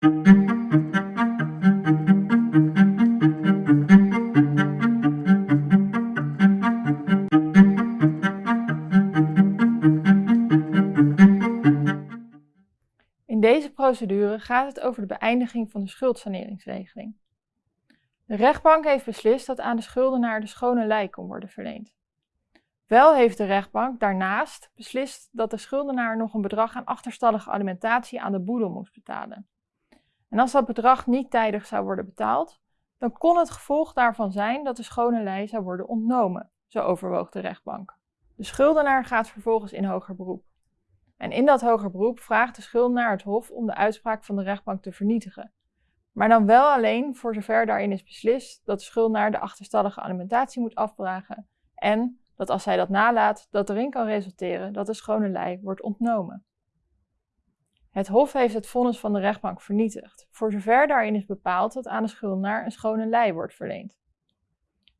In deze procedure gaat het over de beëindiging van de schuldsaneringsregeling. De rechtbank heeft beslist dat aan de schuldenaar de schone lei kon worden verleend. Wel heeft de rechtbank daarnaast beslist dat de schuldenaar nog een bedrag aan achterstallige alimentatie aan de boedel moest betalen. En als dat bedrag niet tijdig zou worden betaald, dan kon het gevolg daarvan zijn dat de schone lei zou worden ontnomen, zo overwoog de rechtbank. De schuldenaar gaat vervolgens in hoger beroep. En in dat hoger beroep vraagt de schuldenaar het Hof om de uitspraak van de rechtbank te vernietigen. Maar dan wel alleen voor zover daarin is beslist dat de schuldenaar de achterstallige alimentatie moet afdragen en dat als hij dat nalaat, dat erin kan resulteren dat de schone lei wordt ontnomen. Het Hof heeft het vonnis van de rechtbank vernietigd, voor zover daarin is bepaald dat aan de schuldenaar een schone lei wordt verleend.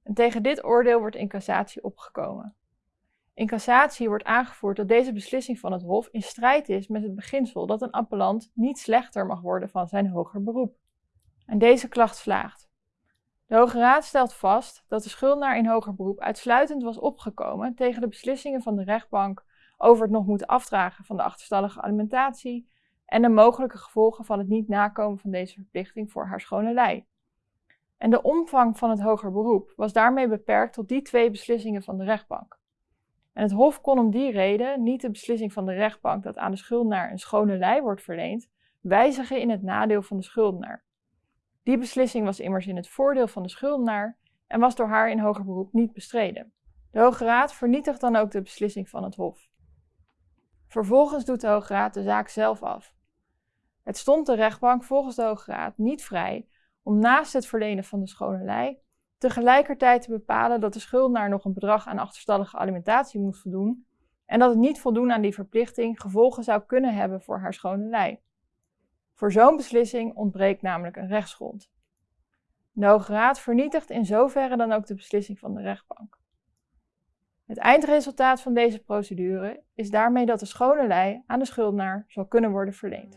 En tegen dit oordeel wordt in cassatie opgekomen. In cassatie wordt aangevoerd dat deze beslissing van het Hof in strijd is met het beginsel dat een appellant niet slechter mag worden van zijn hoger beroep. En deze klacht slaagt. De Hoge Raad stelt vast dat de schuldenaar in hoger beroep uitsluitend was opgekomen tegen de beslissingen van de rechtbank over het nog moeten afdragen van de achterstallige alimentatie en de mogelijke gevolgen van het niet nakomen van deze verplichting voor haar schone lei. En de omvang van het hoger beroep was daarmee beperkt tot die twee beslissingen van de rechtbank. En het Hof kon om die reden niet de beslissing van de rechtbank dat aan de schuldenaar een schone lei wordt verleend, wijzigen in het nadeel van de schuldenaar. Die beslissing was immers in het voordeel van de schuldenaar en was door haar in hoger beroep niet bestreden. De Hoge Raad vernietigt dan ook de beslissing van het Hof. Vervolgens doet de Hoge Raad de zaak zelf af. Het stond de rechtbank volgens de Hoge Raad niet vrij om naast het verlenen van de schone lei tegelijkertijd te bepalen dat de schuldenaar nog een bedrag aan achterstallige alimentatie moest voldoen en dat het niet voldoen aan die verplichting gevolgen zou kunnen hebben voor haar schone lei. Voor zo'n beslissing ontbreekt namelijk een rechtsgrond. De Hoge Raad vernietigt in zoverre dan ook de beslissing van de rechtbank. Het eindresultaat van deze procedure is daarmee dat de schone lei aan de schuldenaar zal kunnen worden verleend.